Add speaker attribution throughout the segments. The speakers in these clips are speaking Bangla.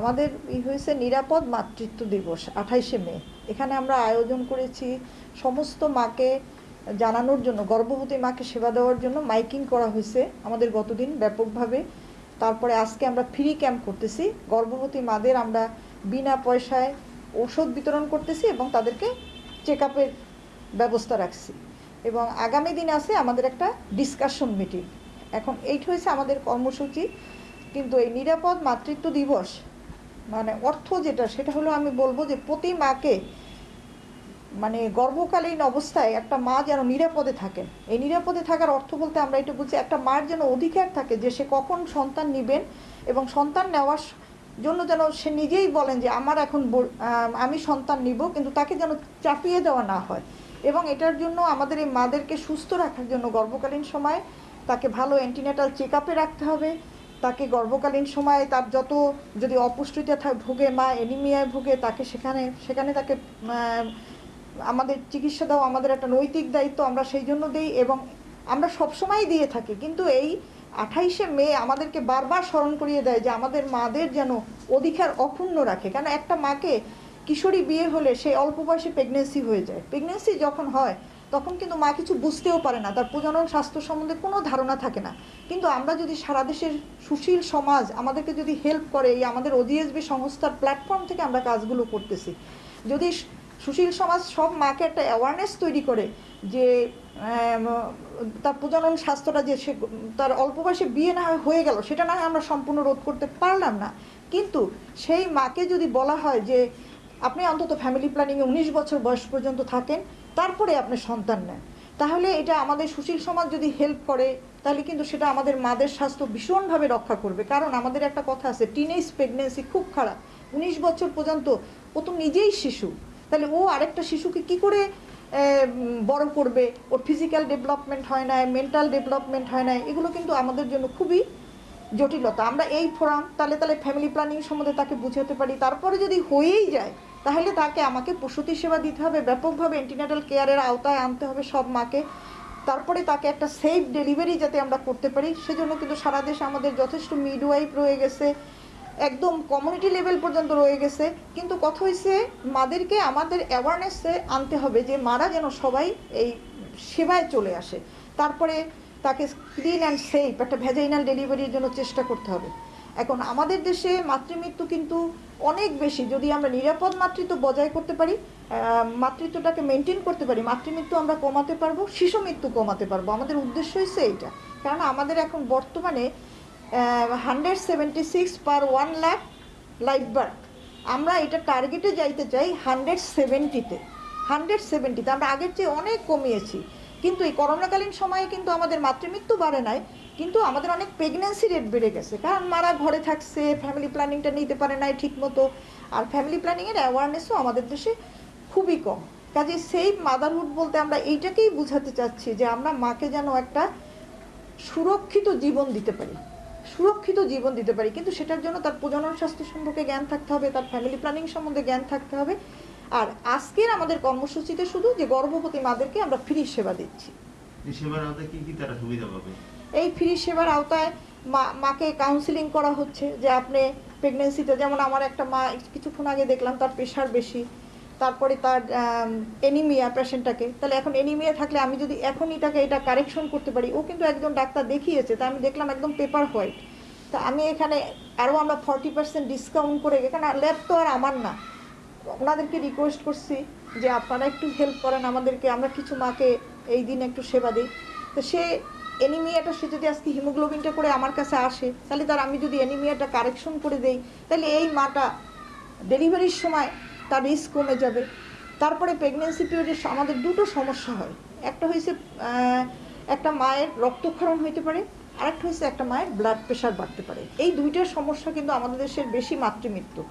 Speaker 1: আমাদের ই হয়েছে নিরাপদ মাতৃত্ব দিবস, আঠাইশে মে। এখানে আমরা আয়োজন করেছি সমস্ত মাকে জানানোর জন্য, গর্ভবতী মাকে সেবা দেওয়ার জন্য মাইকিং করা হয়েছে আমাদের গতদিন ব্যাপকভাবে। তারপরে আজকে আমরা ফ্রি ক্যাম্প করতেছি। গর্ভবতী মাদের আমরা বিনা পয়সায় ওষুধ বিতরণ করতেছি এবং তাদেরকে চেক আপের ব্যবস্থা রাখছি। এবং আগামী দিন আছে আমাদের একটা ডিসকাশন মিটিং। এখন এইট হয়েছে আমাদের কর্মসূচি, কিন্তু এই নিরাপদ মাতৃত্ব দিবস মানে অর্থ যেটা, সেটা হলো আমি বলব যে প্রতি মাকে মানে গর্ভকালীন অবস্থায় একটা মা যেন নিরাপদে থাকেন। এই নিরাপদে থাকার অর্থ বলতে আমরা এটা বুঝি, একটা মার যেন অধিকার থাকে যে সে কখন সন্তান নেবেন এবং সন্তান নেওয়ার জন্য যেন সে নিজেই বলেন যে আমার এখন আমি সন্তান নিব, কিন্তু তাকে যেন চাপিয়ে দেওয়া না হয়। এবং এটার জন্য আমাদের এই মাদেরকে সুস্থ রাখার জন্য গর্ভকালীন সময় তাকে ভালো অ্যান্টিনেটাল চেক রাখতে হবে। তাকে গর্ভকালীন সময়ে তার যত যদি অপুষ্টিতে ভুগে, মা এনিমিয়ায় ভুগে, তাকে সেখানে সেখানে তাকে আমাদের চিকিৎসা দেওয়া আমাদের একটা নৈতিক দায়িত্ব আমরা সেই জন্য দিই এবং আমরা সবসময় দিয়ে থাকি। কিন্তু এই আঠাইশে মে আমাদেরকে বারবার স্মরণ করিয়ে দেয় যে আমাদের মাদের যেন অধিকার অক্ষুণ্ণ রাখে। কেন একটা মাকে কিশোরী বিয়ে হলে সে অল্প বয়সে প্রেগনেন্সি হয়ে যায়। প্রেগনেন্সি যখন হয় তখন কিন্তু মা কিছু বুঝতেও পারে না। তার প্রজনন স্বাস্থ্য সম্বন্ধে কোনো ধারণা থাকে না। কিন্তু আমরা যদি সারা দেশের সুশীল সমাজ আমাদেরকে যদি হেল্প করে এই আমাদের ওজিএসবি সংস্থার প্ল্যাটফর্ম থেকে আমরা কাজগুলো করতেছি, যদি সুশীল সমাজ সব মাকে একটা অ্যাওয়ারনেস তৈরি করে যে তার প্রজনন স্বাস্থ্যটা যে সে, তার অল্প বয়সে বিয়ে না হয় গেল, সেটা না আমরা সম্পূর্ণ রোধ করতে পারলাম না। কিন্তু সেই মাকে যদি বলা হয় যে আপনি অন্তত ফ্যামিলি প্ল্যানিংয়ে উনিশ বছর বয়স পর্যন্ত থাকেন, তারপরে আপনি সন্তান নেন। তাহলে এটা আমাদের সুশীল সমাজ যদি হেল্প করে, তাহলে কিন্তু সেটা আমাদের মাদের স্বাস্থ্য ভীষণভাবে রক্ষা করবে। কারণ আমাদের একটা কথা আছে টিনেজ প্রেগনেন্সি খুব খারাপ। উনিশ বছর পর্যন্ত ও তো নিজেই শিশু। তাহলে ও আরেকটা শিশুকে কি করে বড় করবে? ওর ফিজিক্যাল ডেভেলপমেন্ট হয় না মেন্টাল ডেভেলপমেন্ট হয় না এগুলো কিন্তু আমাদের জন্য খুবই জটিলতা। আমরা এই ফোরাম তাহলে তাহলে ফ্যামিলি প্ল্যানিং সম্বন্ধে তাকে বুঝাতে পারি। তারপরে যদি হয়েই যায়, তাহলে তাকে আমাকে প্রসূতি সেবা দিতে হবে, ব্যাপকভাবে অ্যান্টিনাটাল কেয়ারের আওতায় আনতে হবে সব মাকে। তারপরে তাকে একটা সেফ ডেলিভারি যাতে আমরা করতে পারি। সেজন্য কিন্তু সারা দেশে আমাদের যথেষ্ট মিডওয়াইফ রয়ে গেছে, একদম কমিউনিটি লেভেল পর্যন্ত রয়ে গেছে। কিন্তু কথা হয়েছে মাদেরকে আমাদের অ্যাওয়ারনেসে আনতে হবে যে মারা যেন সবাই এই সেবায় চলে আসে। তারপরে তাকে ক্লিন অ্যান্ড সেফ একটা ভেজাইনাল ডেলিভারির জন্য চেষ্টা করতে হবে। এখন আমাদের দেশে মাতৃমৃত্যু কিন্তু অনেক বেশি। যদি আমরা নিরাপদ মাতৃত্ব বজায় করতে পারি মাতৃত্বটাকে মেনটেন করতে পারি, মাতৃমৃত্যু আমরা কমাতে পারব, শিশু মৃত্যু কমাতে পারব। আমাদের উদ্দেশ্য হচ্ছে এইটা। কারণ আমাদের এখন বর্তমানে hundred seventy six per one lakh life birth আমরা এটা টার্গেটে যাইতে চাই হান্ড্রেড সেভেন্টিতে হান্ড্রেড সেভেন্টিতে আমরা আগের চেয়ে অনেক কমিয়েছি। কিন্তু এই করোনাকালীন সময়ে কিন্তু আমাদের মাতৃমৃত্যু বাড়ে নাই, কিন্তু আমাদের অনেক প্রেগনেন্সি রেট বেড়ে গেছে। কারণ মারা ঘরে থাকছে ফ্যামিলি প্ল্যানিংটা নিতে পারে নাই ঠিক মতো আর ফ্যামিলি প্ল্যানিংয়ের অ্যাওয়ারনেসও আমাদের দেশে খুবই কম। কাজে সেই মাদারহুড বলতে আমরা এইটাকেই বুঝাতে চাচ্ছি যে আমরা মাকে যেন একটা সুরক্ষিত জীবন দিতে পারি। সুরক্ষিত জীবন দিতে পারি। কিন্তু সেটার জন্য তার প্রজনন স্বাস্থ্য সম্পর্কে জ্ঞান থাকতে হবে, তার ফ্যামিলি প্ল্যানিং সম্বন্ধে জ্ঞান থাকতে হবে। আর আজকের আমাদের কর্মসূচিতে শুধু যে গর্ভবতী মাদেরকে আমরা ফ্রি সেবা দিচ্ছি।
Speaker 2: এই
Speaker 1: ফ্রি সেবার আওতায় মা মাকে কাউন্সিলিং করা হচ্ছে যে আপনি প্রেগনেন্সিতে যেমন আমার একটা মা কিছুক্ষণ আগে দেখলাম তার প্রেশার বেশি তারপরে তার এনিমিয়া পেশেন্টটাকে তাহলে এখন এনিমিয়া থাকলে আমি যদি এখনই তাকে এটা কারেকশন করতে পারি ও কিন্তু একজন ডাক্তার দেখিয়েছে তা আমি দেখলাম একদম পেপার হোয়াইট তা আমি এখানে আরও আমরা ফর্টি পার্সেন্ট ডিসকাউন্ট করে এখানে ল্যাব তো আর আমার না। ওনাদেরকে রিকোয়েস্ট করছি যে আপনারা একটু হেল্প করেন আমাদেরকে, আমরা কিছু মাকে এই দিন একটু সেবা দিই। তো সে অ্যানিমিয়াটা সে যদি আজকে হিমোগ্লোবিনটা করে আমার কাছে আসে, তাহলে তার আমি যদি অ্যানিমিয়াটা কারেকশন করে দেই, তাহলে এই মাটা ডেলিভারির সময় তার রিস্ক কমে যাবে। তারপরে প্রেগনেন্সি পিরিয়ডে আমাদের দুটো সমস্যা হয়। একটা হয়েছে একটা মায়ের রক্তক্ষরণ হইতে পারে, আরেকটা হয়েছে একটা মায়ের ব্লাড প্রেশার বাড়তে পারে। এই দুইটার সমস্যা কিন্তু আমাদের দেশের বেশি মাতৃমৃত্যু।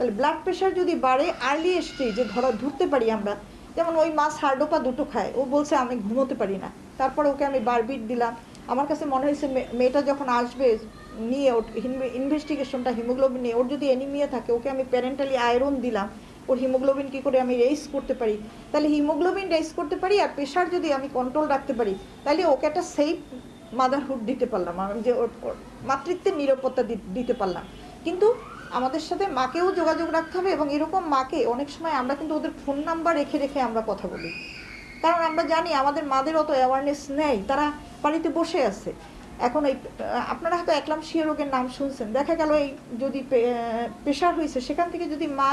Speaker 1: তাহলে ব্লাড প্রেশার যদি বাড়ে আর্লি স্টেজে ধরা ধরতে পারি আমরা, যেমন ওই মাছ হার্ডোপা দুটো খায়, ও বলছে আমি ঘুমোতে পারি না। তারপর ওকে আমি বারবিট দিলাম। আমার কাছে মনে হয়েছে মেয়েটা যখন আসবে, নিয়ে ওর ইনভেস্টিগেশনটা হিমোগ্লোবিন নিয়ে, ওর যদি এনিমিয়া থাকে, ওকে আমি প্যারেন্টালি আয়রন দিলাম। ওর হিমোগ্লোবিন কী করে আমি রেস করতে পারি? তাহলে হিমোগ্লোবিন রেস করতে পারি আর প্রেশার যদি আমি কন্ট্রোল রাখতে পারি, তাহলে ওকে একটা সেফ মাদারহুড দিতে পারলাম। আমি যে ওর মাতৃত্বের নিরাপত্তা দিতে পারলাম। কিন্তু আমাদের সাথে মাকেও যোগাযোগ রাখতে হবে এবং এরকম মাকে অনেক সময় আমরা কিন্তু ওদের ফোন নাম্বার রেখে রেখে আমরা কথা বলি। কারণ আমরা জানি আমাদের মাদের অত অ্যাওয়ারনেস নেই, তারা বাড়িতে বসে আছে। এখন এই, আপনারা হয়তো একলাম শিয়া রোগের নাম শুনছেন। দেখা গেল এই যদি প্রেশার হয়েছে সেখান থেকে যদি মা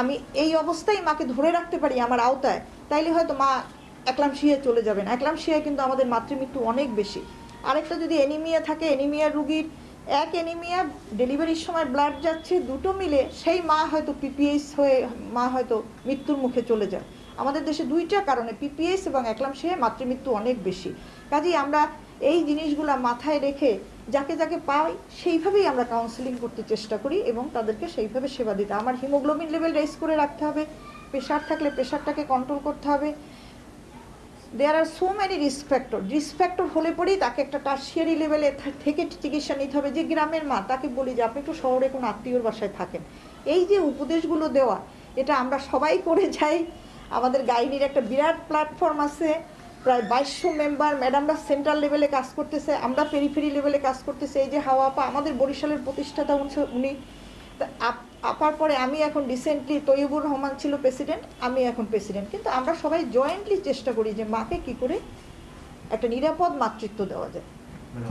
Speaker 1: আমি এই অবস্থায় মাকে ধরে রাখতে পারি আমার আওতায়, তাইলে হয়তো মা একলাম শিয়ে চলে যাবেন। একলাম শিয়া কিন্তু আমাদের মাতৃমৃত্যু অনেক বেশি। আরেকটা যদি এনিমিয়া থাকে এনিমিয়া রুগীর এক এনিমিয়া ডেলিভারির সময় ব্লাড যাচ্ছে, দুটো মিলে সেই মা হয়তো পিপিএস হয়ে, মা হয়তো মৃত্যুর মুখে চলে যায়। আমাদের দেশে দুইটা কারণে পিপিএস এবং একলামশিয়ায় মাতৃমৃত্যু অনেক বেশি। কাজেই আমরা এই জিনিসগুলো মাথায় রেখে যাকে যাকে পাই, সেইভাবেই আমরা কাউন্সেলিং করতে চেষ্টা করি এবং তাদেরকে সেইভাবে সেবা দিতে। আমার হিমোগ্লোবিন লেভেল রেস করে রাখতে হবে। প্রেশার থাকলে প্রেশারটাকে কন্ট্রোল করতে হবে। There are so many risk factor risk factor হলে পরেই তাকে একটা টার্সিয়ারি লেভেলে থেকে চিকিৎসা নিতে হবে। যে গ্রামের মা, তাকে বলি যে, আপনি একটু শহরে কোনো আত্মীয়র বাসায় থাকেন। এই যে উপদেশগুলো দেওয়া, এটা আমরা সবাই করে যাই। আমাদের গাইনির একটা বিরাট প্ল্যাটফর্ম আছে। প্রায় বাইশশো মেম্বার ম্যাডামরা সেন্ট্রাল লেভেলে কাজ করতেছে, আমরা পেরিফেরি লেভেলে কাজ করতেছে। এই যে হাওয়া পা আমাদের বরিশালের প্রতিষ্ঠাতা উনি- আপার পরে আমি এখন রিসেন্টলি তৈবুর রহমান ছিল প্রেসিডেন্ট আমি এখন প্রেসিডেন্ট কিন্তু আমরা সবাই জয়েন্টলি চেষ্টা করি যে মাকে কি করে একটা নিরাপদ মাতৃত্ব দেওয়া যায়।
Speaker 2: মানে